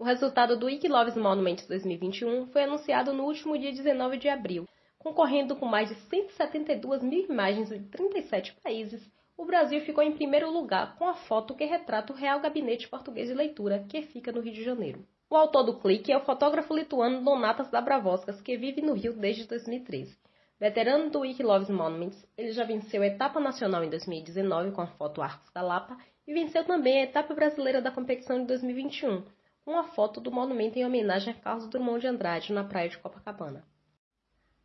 O resultado do Wikiloves Monuments 2021 foi anunciado no último dia 19 de abril. Concorrendo com mais de 172 mil imagens de 37 países, o Brasil ficou em primeiro lugar com a foto que retrata o Real Gabinete Português de Leitura, que fica no Rio de Janeiro. O autor do clique é o fotógrafo lituano Donatas Dabravoskas, que vive no Rio desde 2013. Veterano do Wikiloves Monuments, ele já venceu a etapa nacional em 2019 com a foto Arcos da Lapa e venceu também a etapa brasileira da competição de 2021, com a foto do monumento em homenagem a Carlos Drummond de Andrade na praia de Copacabana.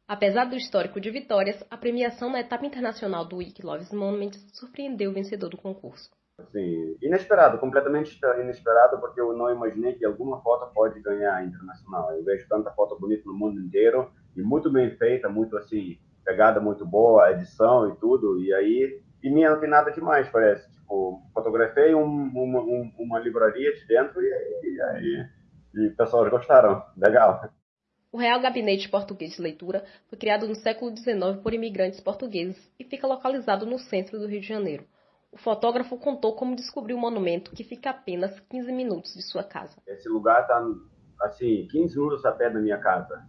Apesar do histórico de vitórias, a premiação na etapa internacional do Wikiloves Monuments surpreendeu o vencedor do concurso. Assim, inesperado, completamente inesperado, porque eu não imaginei que alguma foto pode ganhar internacional. Eu vejo tanta foto bonita no mundo inteiro e muito bem feita, muito assim, pegada muito boa, edição e tudo. E aí, e minha não tem nada demais, parece. Tipo, fotografei um, uma, um, uma livraria de dentro e, e e pessoas gostaram. Legal. O Real Gabinete Português de Leitura foi criado no século XIX por imigrantes portugueses e fica localizado no centro do Rio de Janeiro. O fotógrafo contou como descobriu o monumento, que fica a apenas 15 minutos de sua casa. Esse lugar está, assim, 15 minutos a pé da minha casa.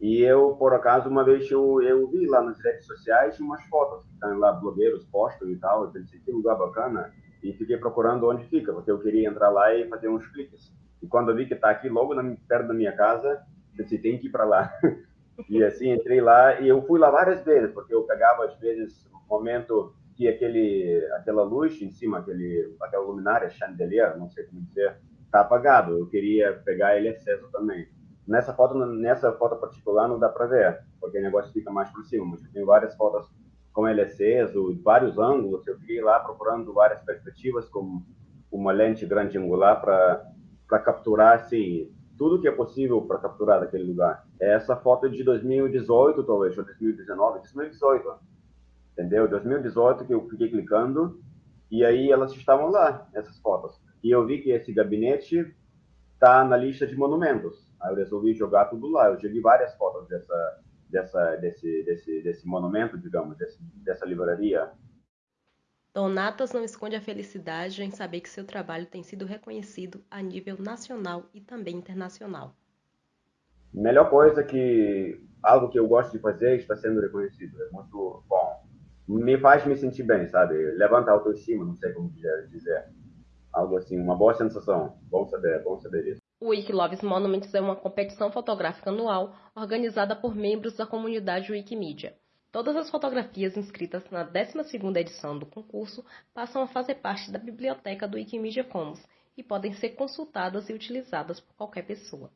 E eu, por acaso, uma vez eu, eu vi lá nas redes sociais umas fotos que estão lá, blogueiros postam e tal. Eu pensei, que lugar bacana. E fiquei procurando onde fica, porque eu queria entrar lá e fazer uns cliques. E quando eu vi que está aqui, logo na, perto da minha casa, pensei, tem que ir para lá. E assim, entrei lá e eu fui lá várias vezes, porque eu pegava, às vezes, momento que aquele, aquela luz em cima, aquele, aquela luminária, chandelier, não sei como dizer, está apagado. Eu queria pegar ele aceso também. Nessa foto, nessa foto particular não dá para ver, porque o negócio fica mais por cima, mas eu tenho várias fotos com aceso, vários ângulos. Eu fiquei lá procurando várias perspectivas com uma lente grande angular para capturar assim tudo que é possível para capturar daquele lugar. Essa foto é de 2018, talvez, ou 2019, 2018 entendeu? 2018 que eu fiquei clicando e aí elas estavam lá, essas fotos. E eu vi que esse gabinete tá na lista de monumentos. Aí eu resolvi jogar tudo lá. Eu joguei várias fotos dessa, dessa, desse, desse, desse monumento, digamos, desse, dessa livraria. Donatas não esconde a felicidade em saber que seu trabalho tem sido reconhecido a nível nacional e também internacional. Melhor coisa que algo que eu gosto de fazer está sendo reconhecido. É muito bom me faz me sentir bem, sabe? Levanta a autoestima, não sei como dizer. Algo assim, uma boa sensação. Bom saber, bom saber isso. O Wikiloves Monuments é uma competição fotográfica anual organizada por membros da comunidade Wikimedia. Todas as fotografias inscritas na 12ª edição do concurso passam a fazer parte da biblioteca do Wikimedia Commons e podem ser consultadas e utilizadas por qualquer pessoa.